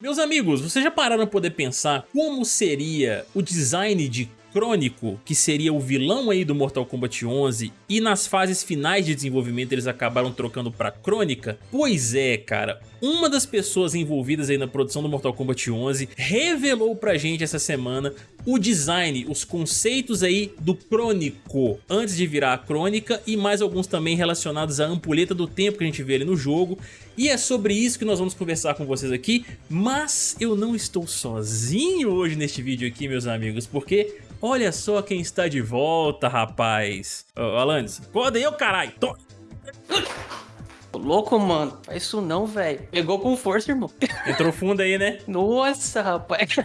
Meus amigos, vocês já pararam para poder pensar como seria o design de Crônico, que seria o vilão aí do Mortal Kombat 11, e nas fases finais de desenvolvimento eles acabaram trocando pra Crônica? Pois é, cara, uma das pessoas envolvidas aí na produção do Mortal Kombat 11 revelou pra gente essa semana o design, os conceitos aí do Crônico, antes de virar a Crônica, e mais alguns também relacionados à ampulheta do tempo que a gente vê ali no jogo, e é sobre isso que nós vamos conversar com vocês aqui, mas eu não estou sozinho hoje neste vídeo aqui, meus amigos, porque Olha só quem está de volta, rapaz. Ô, Alanis, acorda aí, ô caralho. Tô... Louco, mano. Faz isso não, velho. Pegou com força, irmão. Entrou fundo aí, né? Nossa, rapaz.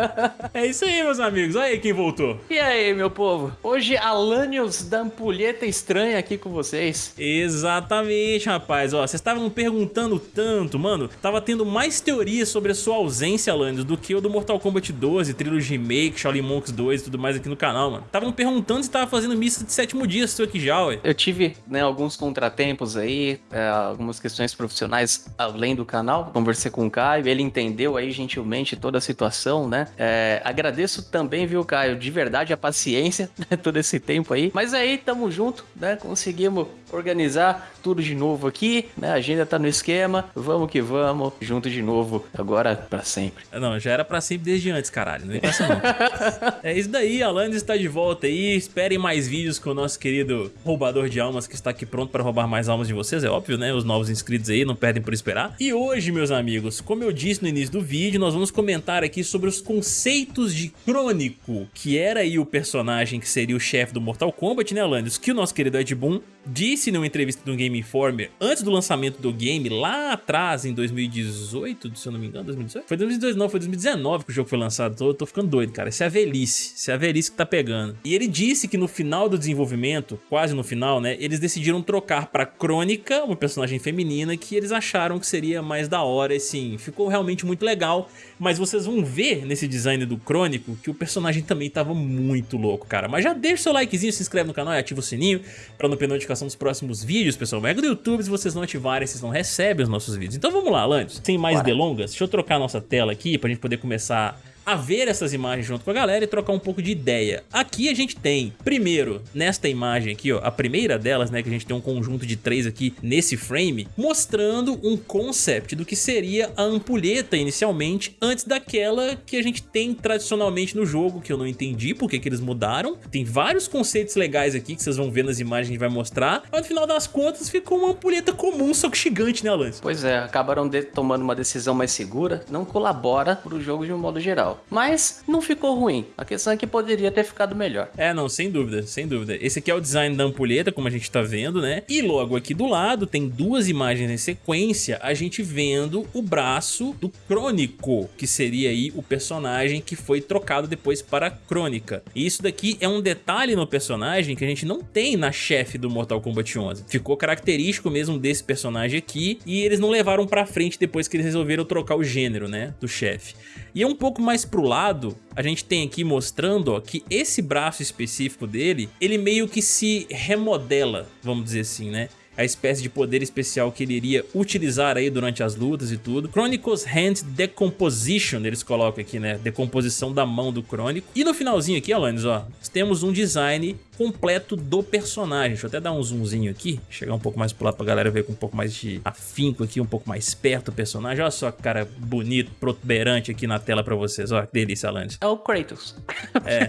é isso aí, meus amigos. Olha aí quem voltou. E aí, meu povo? Hoje, Alanios da Ampulheta Estranha aqui com vocês. Exatamente, rapaz. Ó, vocês estavam perguntando tanto, mano. Tava tendo mais teorias sobre a sua ausência, Alanios, do que o do Mortal Kombat 12, Trilogy Remake, Shaolin Monks 2 e tudo mais aqui no canal, mano. Estavam perguntando se tava fazendo missa de sétimo dia, seu aqui já, ué. Eu tive, né, alguns contratempos aí, é, algumas questões profissionais além do canal. Conversei com o Caio, ele entendeu aí gentilmente toda a situação, né? É, agradeço também, viu, Caio, de verdade a paciência, né, todo esse tempo aí. Mas aí, tamo junto, né? Conseguimos organizar tudo de novo aqui, né? A agenda tá no esquema, vamos que vamos, junto de novo, agora para sempre. Não, já era para sempre desde antes, caralho, não é isso não. é isso daí, Alanis está de volta aí, esperem mais vídeos com o nosso querido roubador de almas que está aqui pronto para roubar mais almas de vocês, é óbvio, né? Os novos inscritos aí, não perdem por esperar. E hoje, meus amigos, como eu disse no início do vídeo, nós vamos comentar aqui sobre os conceitos de Crônico, que era aí o personagem que seria o chefe do Mortal Kombat, né, Alanis? Que o nosso querido Ed Boon disse numa entrevista do Game Informer, antes do lançamento do game, lá atrás, em 2018, se eu não me engano, 2018? Foi 2018, não, foi 2019 que o jogo foi lançado, tô, tô ficando doido, cara, isso é a velhice, isso é a velhice que tá pegando. E ele disse que no final do desenvolvimento, quase no final, né, eles decidiram trocar pra Crônica, uma personagem feminina, que eles acharam que seria mais da hora, assim, ficou realmente muito legal, mas vocês vão ver nesse design do Crônico que o personagem também tava muito louco, cara. Mas já deixa o seu likezinho, se inscreve no canal e ativa o sininho pra não perder notificação dos próximos vídeos, pessoal. Mega do YouTube, se vocês não ativarem, vocês não recebem os nossos vídeos. Então vamos lá, Landes. Sem mais Bora. delongas, deixa eu trocar a nossa tela aqui pra gente poder começar a ver essas imagens junto com a galera e trocar um pouco de ideia. Aqui a gente tem, primeiro, nesta imagem aqui, ó, a primeira delas, né, que a gente tem um conjunto de três aqui nesse frame, mostrando um concept do que seria a ampulheta inicialmente, antes daquela que a gente tem tradicionalmente no jogo, que eu não entendi porque que eles mudaram. Tem vários conceitos legais aqui que vocês vão ver nas imagens que a gente vai mostrar, mas no final das contas ficou uma ampulheta comum, só que gigante, né, Lance? Pois é, acabaram tomando uma decisão mais segura, não colabora pro jogo de um modo geral legal. Mas não ficou ruim. A questão é que poderia ter ficado melhor. É, não, sem dúvida, sem dúvida. Esse aqui é o design da ampulheta, como a gente tá vendo, né? E logo aqui do lado tem duas imagens em sequência, a gente vendo o braço do Crônico, que seria aí o personagem que foi trocado depois para Crônica. E isso daqui é um detalhe no personagem que a gente não tem na chefe do Mortal Kombat 11. Ficou característico mesmo desse personagem aqui e eles não levaram pra frente depois que eles resolveram trocar o gênero, né, do chefe. E é um pouco mais pro lado, a gente tem aqui mostrando ó, que esse braço específico dele, ele meio que se remodela, vamos dizer assim, né? a espécie de poder especial que ele iria utilizar aí durante as lutas e tudo. Chronicles Hand Decomposition, eles colocam aqui, né? Decomposição da mão do Crônico. E no finalzinho aqui, Alanis, ó, temos um design completo do personagem. Deixa eu até dar um zoomzinho aqui, chegar um pouco mais pro lado pra galera ver com um pouco mais de afinco aqui, um pouco mais perto do personagem. Olha só que cara bonito, protuberante aqui na tela pra vocês. Ó, que delícia, Alanis. É o Kratos. É.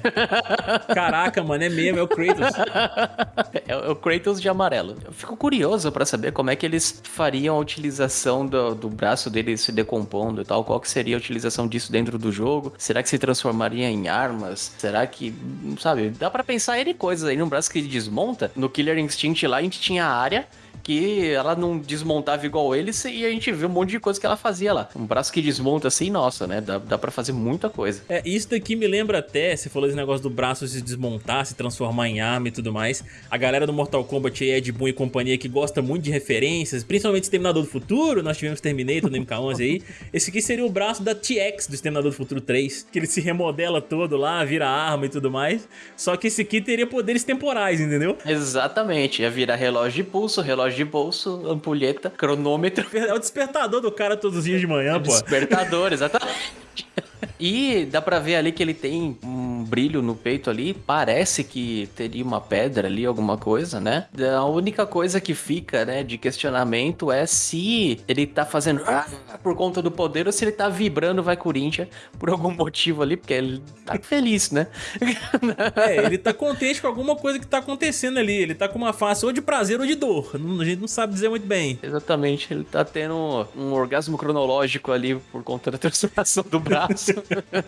Caraca, mano, é mesmo, é o Kratos. É o Kratos de amarelo. Eu fico curioso para saber como é que eles fariam a utilização do, do braço dele se decompondo e tal. Qual que seria a utilização disso dentro do jogo? Será que se transformaria em armas? Será que, sabe, dá para pensar em coisas aí num braço que desmonta. No Killer Instinct lá a gente tinha a área que ela não desmontava igual eles e a gente vê um monte de coisa que ela fazia lá. Um braço que desmonta assim, nossa, né? Dá, dá pra fazer muita coisa. É, isso daqui me lembra até, você falou desse negócio do braço se desmontar, se transformar em arma e tudo mais. A galera do Mortal Kombat, Ed Boon e companhia que gosta muito de referências, principalmente Exterminador do Futuro, nós tivemos Terminator no MK11 aí. Esse aqui seria o braço da TX do Exterminador do Futuro 3, que ele se remodela todo lá, vira arma e tudo mais. Só que esse aqui teria poderes temporais, entendeu? Exatamente, ia virar relógio de pulso, relógio relógio de bolso, ampulheta, cronômetro. É o despertador do cara todos os dias de manhã, pô. Despertador, exatamente. E dá pra ver ali que ele tem um brilho no peito ali. Parece que teria uma pedra ali, alguma coisa, né? A única coisa que fica, né, de questionamento é se ele tá fazendo ah, por conta do poder ou se ele tá vibrando vai Corinthians por algum motivo ali, porque ele tá feliz, né? É, ele tá contente com alguma coisa que tá acontecendo ali. Ele tá com uma face ou de prazer ou de dor. A gente não sabe dizer muito bem. Exatamente, ele tá tendo um orgasmo cronológico ali por conta da transformação do braço.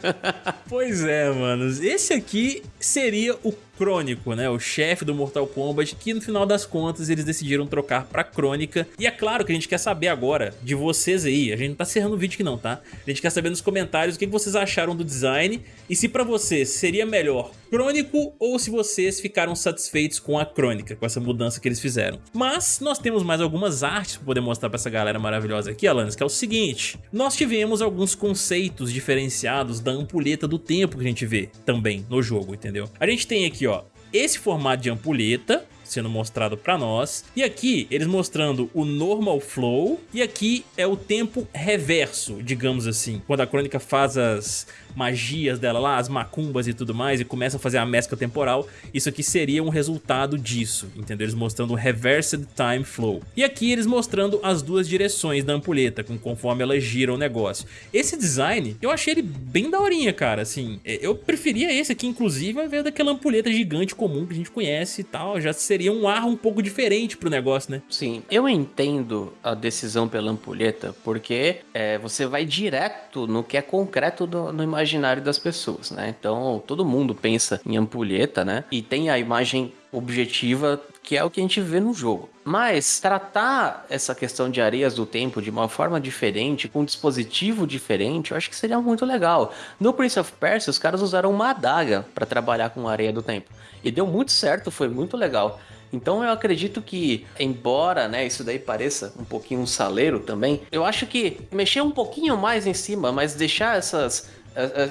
pois é, manos. Esse aqui seria o Crônico, né? O chefe do Mortal Kombat, que no final das contas eles decidiram trocar pra Crônica. E é claro que a gente quer saber agora de vocês aí. A gente não tá cerrando o vídeo aqui não, tá? A gente quer saber nos comentários o que vocês acharam do design e se pra vocês seria melhor Crônico ou se vocês ficaram satisfeitos com a Crônica, com essa mudança que eles fizeram. Mas nós temos mais algumas artes pra poder mostrar pra essa galera maravilhosa aqui, Alanis, que é o seguinte. Nós tivemos alguns conceitos diferenciados da ampulheta do tempo que a gente vê também no jogo, entendeu? A gente tem aqui, ó, esse formato de ampulheta, sendo mostrado para nós. E aqui eles mostrando o normal flow e aqui é o tempo reverso, digamos assim. Quando a crônica faz as magias dela lá, as macumbas e tudo mais, e começa a fazer a mescla temporal, isso aqui seria um resultado disso, entendeu? Eles mostrando o Reversed Time Flow. E aqui eles mostrando as duas direções da ampulheta, com conforme ela gira o negócio. Esse design, eu achei ele bem daorinha, cara, assim, é, eu preferia esse aqui, inclusive, ao invés daquela ampulheta gigante comum que a gente conhece e tal, já seria um ar um pouco diferente pro negócio, né? Sim, eu entendo a decisão pela ampulheta, porque é, você vai direto no que é concreto do, no imaginário imaginário das pessoas, né? Então, todo mundo pensa em ampulheta, né? E tem a imagem objetiva que é o que a gente vê no jogo. Mas tratar essa questão de areias do tempo de uma forma diferente, com um dispositivo diferente, eu acho que seria muito legal. No Prince of Persia, os caras usaram uma adaga para trabalhar com areia do tempo. E deu muito certo, foi muito legal. Então eu acredito que, embora né, isso daí pareça um pouquinho um saleiro também, eu acho que mexer um pouquinho mais em cima, mas deixar essas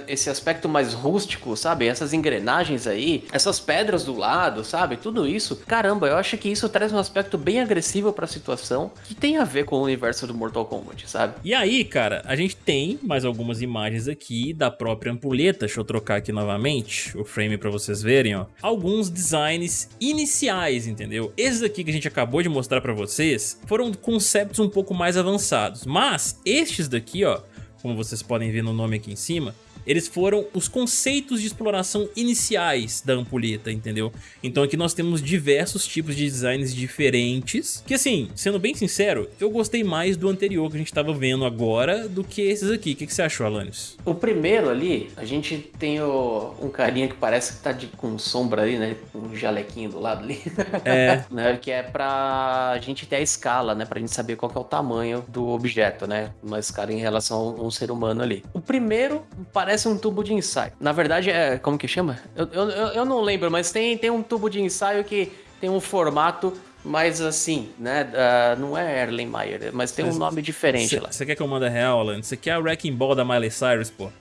esse aspecto mais rústico, sabe? Essas engrenagens aí, essas pedras do lado, sabe? Tudo isso. Caramba, eu acho que isso traz um aspecto bem agressivo para a situação que tem a ver com o universo do Mortal Kombat, sabe? E aí, cara, a gente tem mais algumas imagens aqui da própria ampulheta. Deixa eu trocar aqui novamente o frame para vocês verem, ó. Alguns designs iniciais, entendeu? Esses aqui que a gente acabou de mostrar para vocês foram conceitos um pouco mais avançados, mas estes daqui, ó, como vocês podem ver no nome aqui em cima, eles foram os conceitos de exploração iniciais da ampulheta, entendeu? Então aqui nós temos diversos tipos de designs diferentes, que assim, sendo bem sincero, eu gostei mais do anterior que a gente estava vendo agora do que esses aqui. O que, que você achou, Alanis? O primeiro ali, a gente tem o, um carinha que parece que tá de, com sombra ali, né? Um jalequinho do lado ali. É. né? Que é pra gente ter a escala, né? Pra gente saber qual é o tamanho do objeto, né? Uma escala em relação a um ser humano ali. O primeiro parece parece um tubo de ensaio. Na verdade, é. Como que chama? Eu, eu, eu não lembro, mas tem, tem um tubo de ensaio que tem um formato mas assim, né? Uh, não é Erlenmeyer, mas tem um nome diferente cê, lá. Você quer que eu mande real, Alan? Você quer a Wrecking Ball da Miley Cyrus, pô?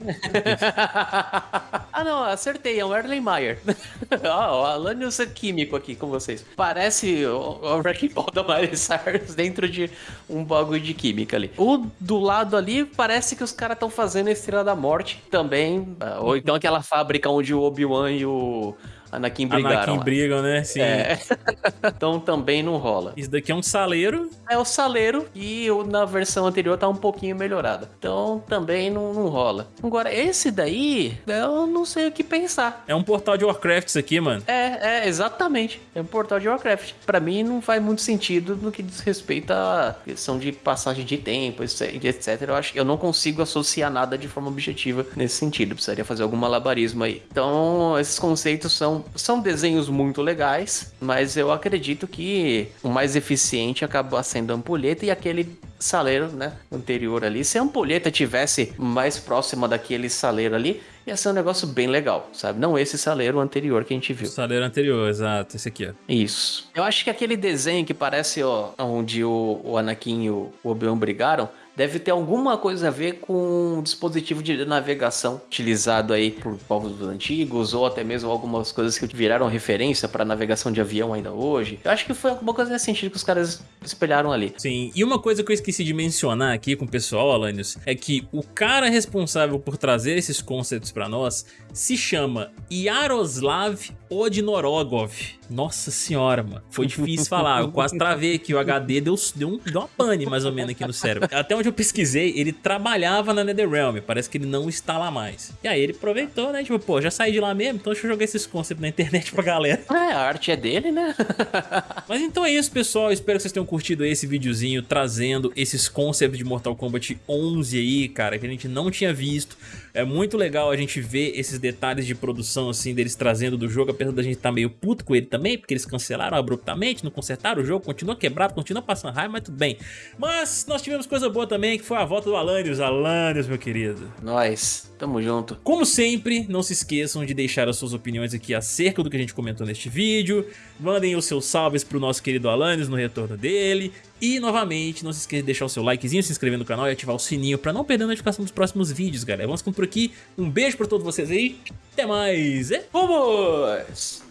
ah, não, acertei, é um Erlenmeyer. Ó, oh, Alanius é químico aqui com vocês. Parece o, o Wrecking Ball da Miley Cyrus dentro de um bagulho de química ali. O do lado ali parece que os caras estão fazendo a Estrela da Morte também. Ah, ou então aquela fábrica onde o Obi-Wan e o Anakin brigaram. Anakin lá. brigam, né? Sim. É. então também não rola. Isso daqui é um saleiro. É o saleiro e na versão anterior tá um pouquinho melhorada. Então também não, não rola. Agora, esse daí, eu não sei o que pensar. É um portal de Warcraft isso aqui, mano. É, é, exatamente. É um portal de Warcraft. Pra mim não faz muito sentido no que diz respeito à questão de passagem de tempo, etc. Eu acho que eu não consigo associar nada de forma objetiva nesse sentido. Precisaria fazer algum malabarismo aí. Então, esses conceitos são são, desenhos muito legais, mas eu acredito que o mais eficiente acaba sendo a ampulheta e aquele saleiro, né, anterior ali. Se a ampulheta tivesse mais próxima daquele saleiro ali, ia ser um negócio bem legal, sabe? Não esse saleiro anterior que a gente viu. O saleiro anterior, exato, esse aqui, ó. Isso. Eu acho que aquele desenho que parece, ó, onde o, o Anakin e o Obi-Wan brigaram, deve ter alguma coisa a ver com um dispositivo de navegação utilizado aí por povos antigos ou até mesmo algumas coisas que viraram referência para navegação de avião ainda hoje. Eu acho que foi alguma coisa nesse sentido que os caras espelharam ali. Sim, e uma coisa que eu esqueci de mencionar aqui com o pessoal, Alanios, é que o cara responsável por trazer esses conceitos para nós se chama Yaroslav Odnorogov. Nossa senhora, mano. Foi difícil falar. Eu quase travei aqui. O HD deu, deu, um, deu uma pane mais ou menos aqui no cérebro. Até onde eu pesquisei, ele trabalhava na NetherRealm. Parece que ele não está lá mais. E aí ele aproveitou, né? Tipo, pô, já saí de lá mesmo, então deixa eu jogar esses conceitos na internet pra galera. É, a arte é dele, né? Mas então é isso, pessoal. Espero que vocês tenham curtido esse videozinho trazendo esses conceitos de Mortal Kombat 11 aí, cara, que a gente não tinha visto. É muito legal a gente ver esses detalhes de produção, assim, deles trazendo do jogo, apesar da gente estar tá meio puto com ele também, porque eles cancelaram abruptamente, não consertaram o jogo, continua quebrado, continua passando raiva, mas tudo bem. Mas nós tivemos coisa boa também, que foi a volta do Alanios. Alanios, meu querido. Nós, tamo junto. Como sempre, não se esqueçam de deixar as suas opiniões aqui acerca do que a gente comentou neste vídeo. Mandem os seus salves pro nosso querido Alanios no retorno dele. E, novamente, não se esqueça de deixar o seu likezinho, se inscrever no canal e ativar o sininho pra não perder a notificação dos próximos vídeos, galera. Vamos ficando por aqui. Um beijo pra todos vocês aí. Até mais. Vamos!